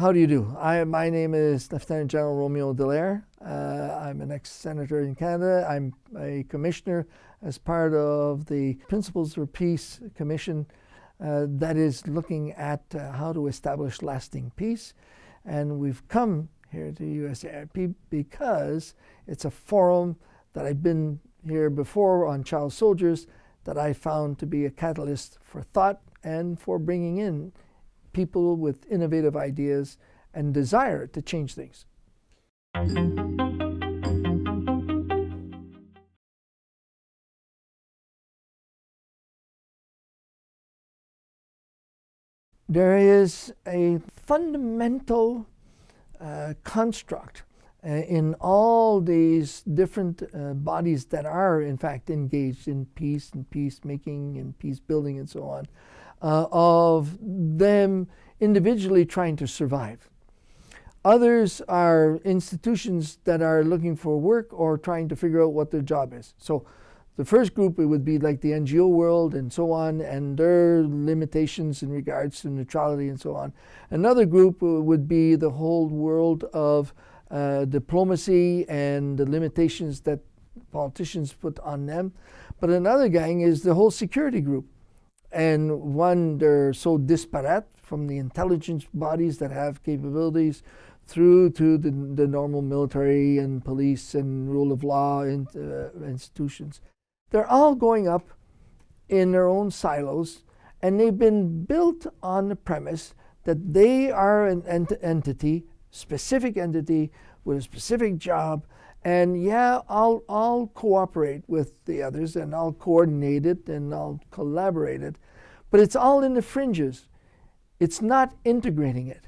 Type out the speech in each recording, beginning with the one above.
How do you do? I, my name is Lieutenant General Romeo Dallaire. Uh, I'm an ex-senator in Canada. I'm a commissioner as part of the Principles for Peace Commission uh, that is looking at uh, how to establish lasting peace. And we've come here to USIP because it's a forum that I've been here before on child soldiers that I found to be a catalyst for thought and for bringing in people with innovative ideas and desire to change things. There is a fundamental uh, construct uh, in all these different uh, bodies that are in fact engaged in peace and peacemaking and peace building and so on, uh, of them individually trying to survive. Others are institutions that are looking for work or trying to figure out what their job is. So the first group, it would be like the NGO world and so on, and their limitations in regards to neutrality and so on. Another group would be the whole world of uh, diplomacy and the limitations that politicians put on them. But another gang is the whole security group. And one, they're so disparate from the intelligence bodies that have capabilities through to the, the normal military and police and rule of law uh, institutions. They're all going up in their own silos, and they've been built on the premise that they are an ent entity, specific entity with a specific job, and yeah, I'll, I'll cooperate with the others and I'll coordinate it and I'll collaborate it, but it's all in the fringes. It's not integrating it.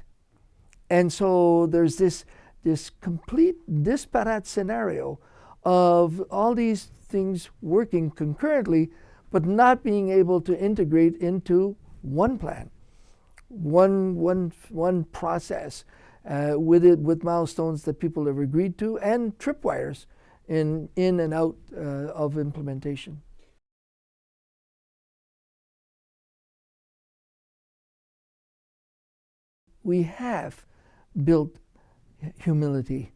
And so there's this, this complete disparate scenario of all these things working concurrently, but not being able to integrate into one plan, one, one, one process uh, with it with milestones that people have agreed to and tripwires in, in and out uh, of implementation. We have built humility.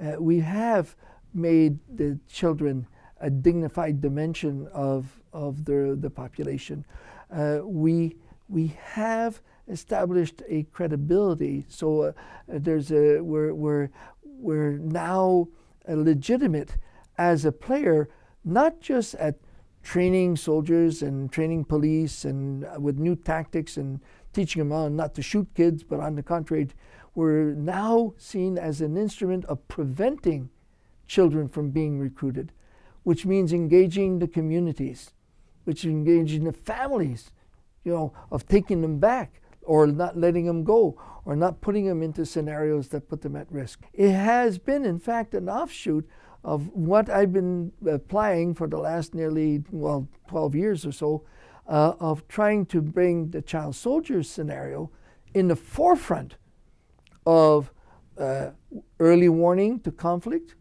Uh, we have made the children a dignified dimension of, of the, the population. Uh, we, we have established a credibility. So uh, there's a, we're, we're, we're now legitimate as a player, not just at training soldiers and training police and uh, with new tactics and teaching them on not to shoot kids, but on the contrary, we're now seen as an instrument of preventing children from being recruited which means engaging the communities, which engaging the families, you know, of taking them back or not letting them go or not putting them into scenarios that put them at risk. It has been, in fact, an offshoot of what I've been applying for the last nearly, well, 12 years or so, uh, of trying to bring the child soldiers scenario in the forefront of uh, early warning to conflict,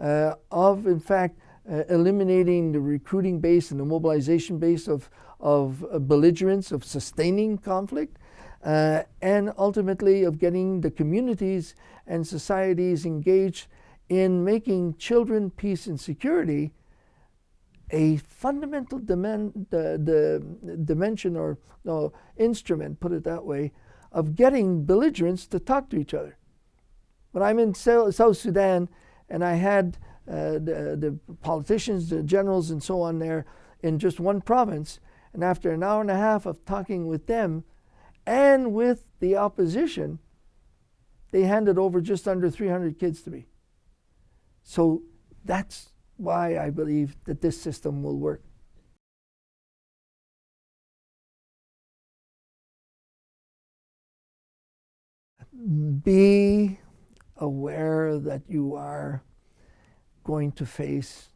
uh, of, in fact, uh, eliminating the recruiting base and the mobilization base of, of belligerents, of sustaining conflict, uh, and ultimately of getting the communities and societies engaged in making children, peace, and security a fundamental dimen the, the dimension or no, instrument, put it that way, of getting belligerents to talk to each other. When I'm in South Sudan and I had uh, the, the politicians, the generals, and so on there in just one province. And after an hour and a half of talking with them and with the opposition, they handed over just under 300 kids to me. So that's why I believe that this system will work. Be aware that you are going to face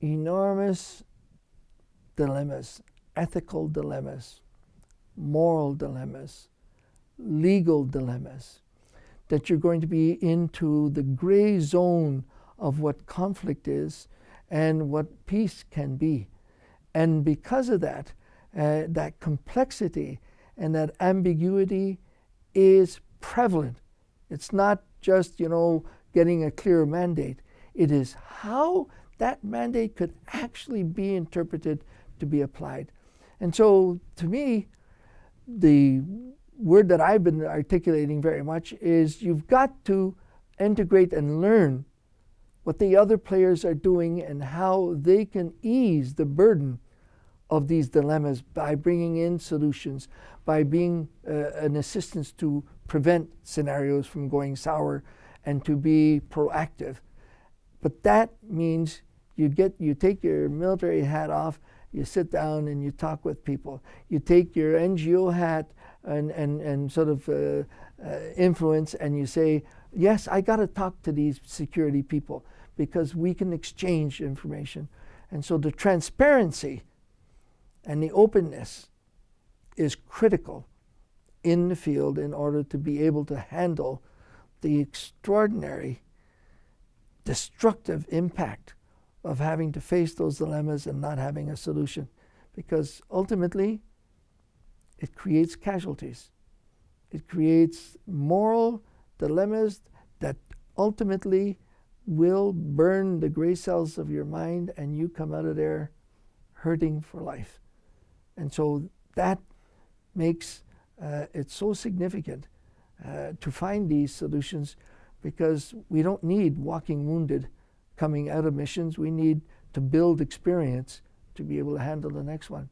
enormous dilemmas, ethical dilemmas, moral dilemmas, legal dilemmas, that you're going to be into the gray zone of what conflict is and what peace can be. And because of that, uh, that complexity and that ambiguity is prevalent. It's not just, you know, getting a clear mandate. It is how that mandate could actually be interpreted to be applied. And so to me, the word that I've been articulating very much is you've got to integrate and learn what the other players are doing and how they can ease the burden of these dilemmas by bringing in solutions, by being uh, an assistance to prevent scenarios from going sour and to be proactive. But that means you get you take your military hat off, you sit down and you talk with people. You take your NGO hat and, and, and sort of uh, uh, influence and you say, yes, I got to talk to these security people because we can exchange information. And so the transparency and the openness is critical in the field in order to be able to handle the extraordinary destructive impact of having to face those dilemmas and not having a solution. Because ultimately, it creates casualties. It creates moral dilemmas that ultimately will burn the gray cells of your mind and you come out of there hurting for life. And so that makes uh, it so significant uh, to find these solutions because we don't need walking wounded coming out of missions. We need to build experience to be able to handle the next one.